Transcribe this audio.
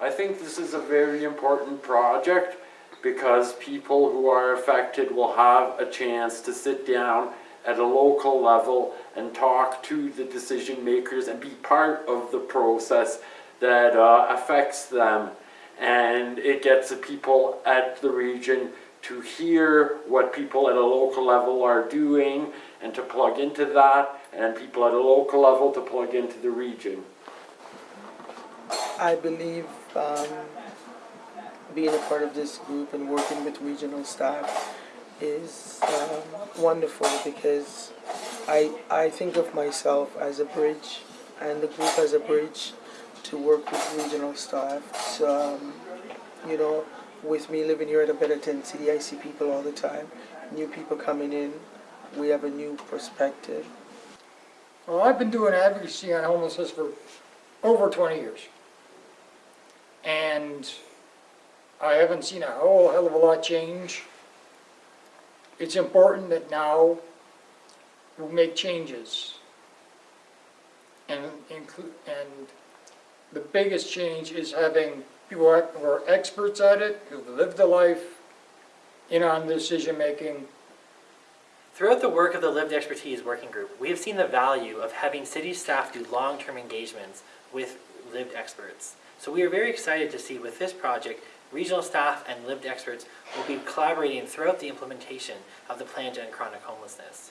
I think this is a very important project because people who are affected will have a chance to sit down at a local level and talk to the decision makers and be part of the process that uh, affects them. And it gets the people at the region to hear what people at a local level are doing and to plug into that, and people at a local level to plug into the region. I believe um, being a part of this group and working with regional staff is um, wonderful because I, I think of myself as a bridge and the group as a bridge to work with regional staff. So, um, you know, with me living here at a better tent city, I see people all the time, new people coming in. We have a new perspective. Well, I've been doing advocacy on homelessness for over 20 years. And I haven't seen a whole hell of a lot change. It's important that now we make changes. And and the biggest change is having people who are experts at it, who've lived the life, in on decision-making, Throughout the work of the Lived Expertise Working Group, we have seen the value of having city staff do long-term engagements with lived experts. So we are very excited to see with this project, regional staff and lived experts will be collaborating throughout the implementation of the plan to end chronic homelessness.